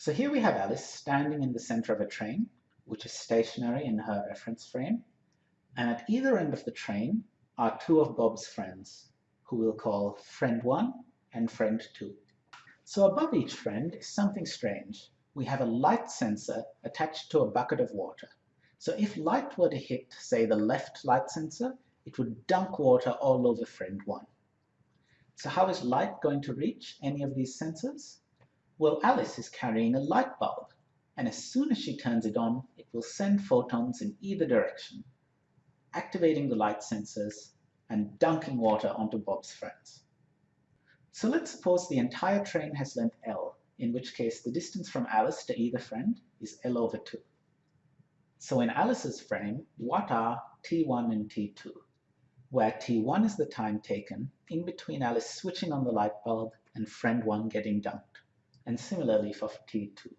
So here we have Alice standing in the center of a train, which is stationary in her reference frame, and at either end of the train are two of Bob's friends, who we'll call friend 1 and friend 2. So above each friend is something strange. We have a light sensor attached to a bucket of water. So if light were to hit, say, the left light sensor, it would dunk water all over friend 1. So how is light going to reach any of these sensors? Well, Alice is carrying a light bulb, and as soon as she turns it on, it will send photons in either direction, activating the light sensors and dunking water onto Bob's friends. So let's suppose the entire train has length L, in which case the distance from Alice to either friend is L over 2. So in Alice's frame, what are T1 and T2? where T1 is the time taken in between Alice switching on the light bulb and friend 1 getting dunked, and similarly for T2.